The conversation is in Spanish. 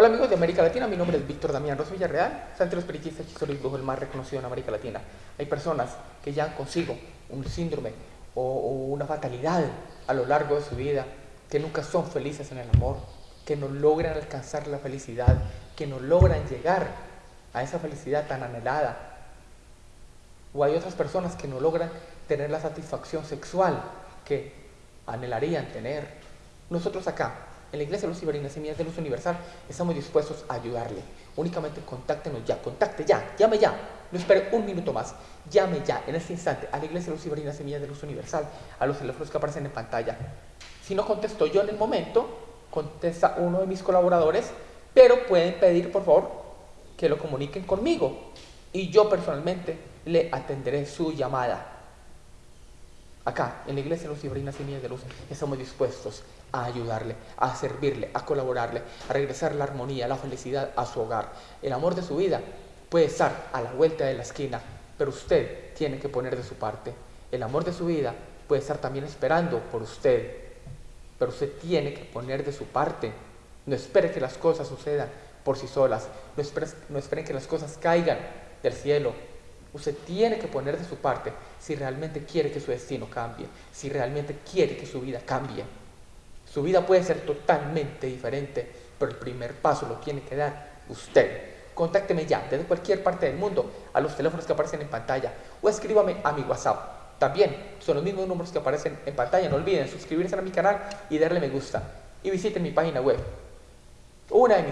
Hola amigos de América Latina, mi nombre es Víctor Damián Rosa Villarreal, periodistas hechizos y brujo el más reconocido en América Latina. Hay personas que ya consigo un síndrome o, o una fatalidad a lo largo de su vida, que nunca son felices en el amor, que no logran alcanzar la felicidad, que no logran llegar a esa felicidad tan anhelada. O hay otras personas que no logran tener la satisfacción sexual que anhelarían tener. Nosotros acá, en la Iglesia Luz Semillas de Luz Universal, estamos dispuestos a ayudarle. Únicamente contáctenos ya, contacte ya, llame ya. No espere un minuto más. Llame ya, en este instante, a la Iglesia Luz Semillas de Luz Universal, a los teléfonos que aparecen en pantalla. Si no contesto yo en el momento, contesta uno de mis colaboradores, pero pueden pedir, por favor, que lo comuniquen conmigo. Y yo personalmente le atenderé su llamada. Acá, en la Iglesia y Niñas de Luz, estamos dispuestos a ayudarle, a servirle, a colaborarle, a regresar la armonía, la felicidad a su hogar. El amor de su vida puede estar a la vuelta de la esquina, pero usted tiene que poner de su parte. El amor de su vida puede estar también esperando por usted, pero usted tiene que poner de su parte. No espere que las cosas sucedan por sí solas, no espere, no esperen que las cosas caigan del cielo, Usted tiene que poner de su parte si realmente quiere que su destino cambie, si realmente quiere que su vida cambie. Su vida puede ser totalmente diferente, pero el primer paso lo tiene que dar usted. Contácteme ya desde cualquier parte del mundo a los teléfonos que aparecen en pantalla o escríbame a mi WhatsApp. También son los mismos números que aparecen en pantalla. No olviden suscribirse a mi canal y darle me gusta. Y visiten mi página web. Una de